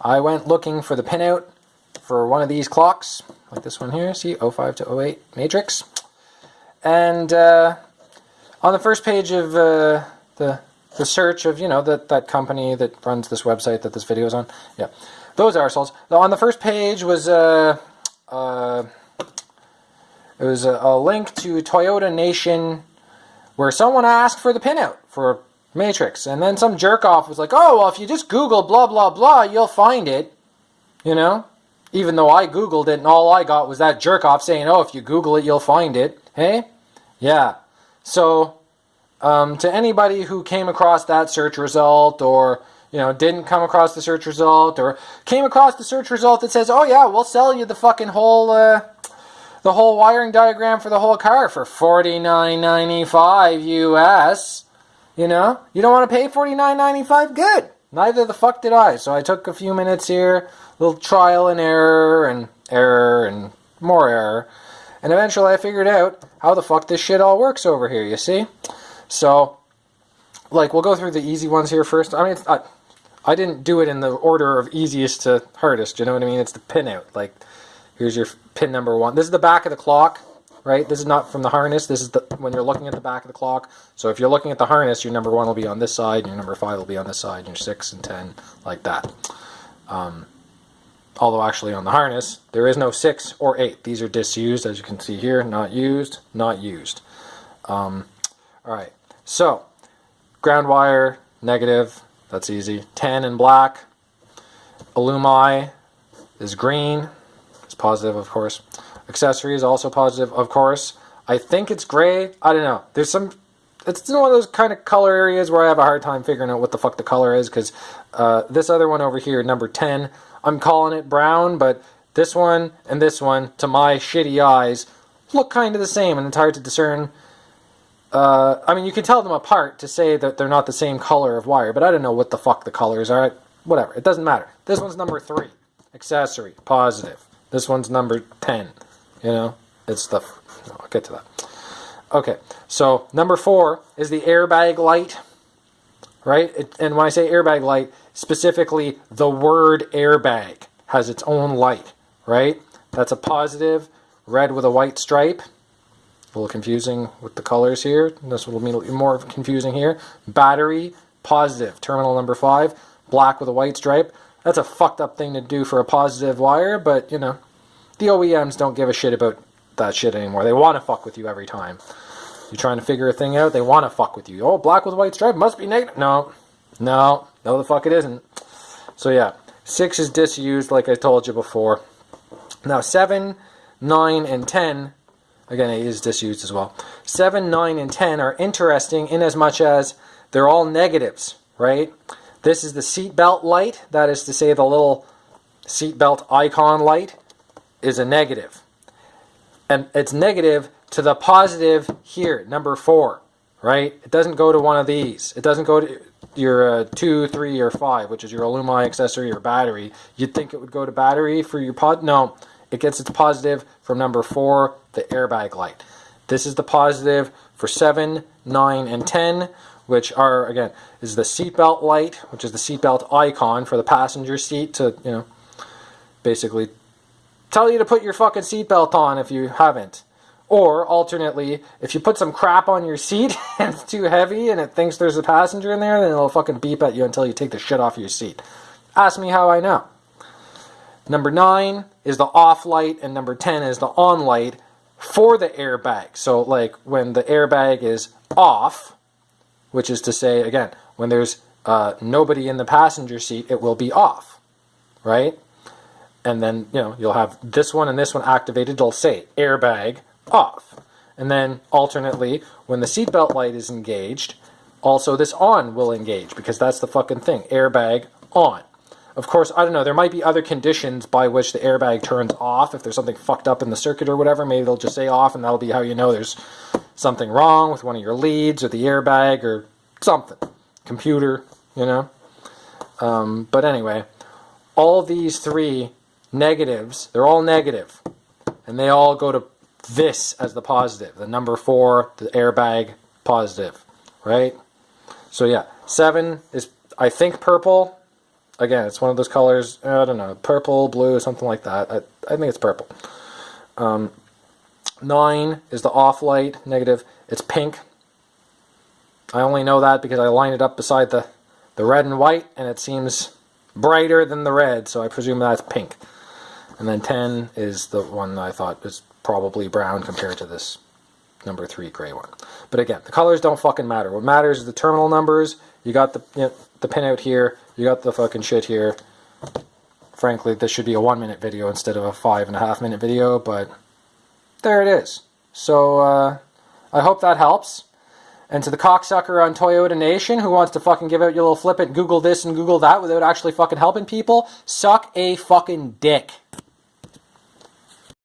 I went looking for the pinout for one of these clocks, like this one here, see, 05 to 08 matrix. And uh, on the first page of uh, the, the search of, you know, that, that company that runs this website that this video is on, yeah, those arseholes. On the first page was uh, uh, it was a, a link to Toyota Nation where someone asked for the pinout for Matrix. And then some jerk off was like, oh, well, if you just Google blah, blah, blah, you'll find it. You know? Even though I Googled it and all I got was that jerk off saying, oh, if you Google it, you'll find it. Hey? Yeah. So, um, to anybody who came across that search result or, you know, didn't come across the search result or came across the search result that says, oh, yeah, we'll sell you the fucking whole, uh, the whole wiring diagram for the whole car for $49.95 US you know, you don't want to pay $49.95? Good. Neither the fuck did I. So I took a few minutes here, little trial and error and error and more error. And eventually I figured out how the fuck this shit all works over here, you see? So, like, we'll go through the easy ones here first. I mean, I, I didn't do it in the order of easiest to hardest, you know what I mean? It's the pinout. Like, here's your pin number one. This is the back of the clock right? This is not from the harness. This is the when you're looking at the back of the clock. So if you're looking at the harness, your number one will be on this side, and your number five will be on this side, and your six and ten like that. Um, although actually on the harness, there is no six or eight. These are disused, as you can see here. Not used, not used. Um, all right, so ground wire, negative, that's easy. 10 in black. Illumi is green. Positive, of course. Accessory is also positive, of course. I think it's gray. I don't know. There's some... It's one of those kind of color areas where I have a hard time figuring out what the fuck the color is, because uh, this other one over here, number 10, I'm calling it brown, but this one and this one, to my shitty eyes, look kind of the same, and it's hard to discern. Uh, I mean, you can tell them apart to say that they're not the same color of wire, but I don't know what the fuck the colors are. Whatever, it doesn't matter. This one's number 3, accessory, positive. This one's number 10. You know, it's the, I'll get to that. Okay, so number four is the airbag light, right? It, and when I say airbag light, specifically the word airbag has its own light, right? That's a positive, red with a white stripe. A little confusing with the colors here. This will be more confusing here. Battery, positive, terminal number five, black with a white stripe. That's a fucked up thing to do for a positive wire, but you know, the OEMs don't give a shit about that shit anymore. They want to fuck with you every time. You're trying to figure a thing out, they want to fuck with you. Oh, black with white stripe must be negative. No, no, no the fuck it isn't. So yeah, 6 is disused like I told you before. Now 7, 9, and 10, again it is disused as well. 7, 9, and 10 are interesting in as much as they're all negatives, right? This is the seatbelt light, that is to say the little seatbelt icon light is a negative. And it's negative to the positive here, number four, right? It doesn't go to one of these. It doesn't go to your uh, two, three, or five, which is your Illumi accessory or battery. You'd think it would go to battery for your pod. No, it gets its positive from number four, the airbag light. This is the positive for seven, nine, and 10, which are, again, is the seatbelt light, which is the seatbelt icon for the passenger seat to, you know, basically tell you to put your fucking seatbelt on if you haven't. Or, alternately, if you put some crap on your seat and it's too heavy and it thinks there's a passenger in there, then it'll fucking beep at you until you take the shit off your seat. Ask me how I know. Number 9 is the off light, and number 10 is the on light for the airbag. So, like, when the airbag is off, which is to say, again, when there's uh, nobody in the passenger seat, it will be off, right? and then you know you'll have this one and this one activated. It'll say airbag off. And then alternately when the seatbelt light is engaged also this on will engage because that's the fucking thing airbag on. Of course I don't know there might be other conditions by which the airbag turns off. If there's something fucked up in the circuit or whatever maybe they'll just say off and that'll be how you know there's something wrong with one of your leads or the airbag or something computer you know um, but anyway all these three negatives, they're all negative, and they all go to this as the positive, the number four, the airbag positive, right? So yeah, seven is I think purple. Again, it's one of those colors. I don't know, purple, blue, something like that. I, I think it's purple. Um, nine is the off light negative. It's pink. I only know that because I line it up beside the the red and white, and it seems brighter than the red, so I presume that's pink. And then 10 is the one I thought was probably brown compared to this number 3 gray one. But again, the colors don't fucking matter. What matters is the terminal numbers. You got the you know, the pinout here. You got the fucking shit here. Frankly, this should be a one minute video instead of a five and a half minute video, but there it is. So, uh, I hope that helps. And to the cocksucker on Toyota Nation who wants to fucking give out your little flippant Google this and Google that without actually fucking helping people, suck a fucking dick.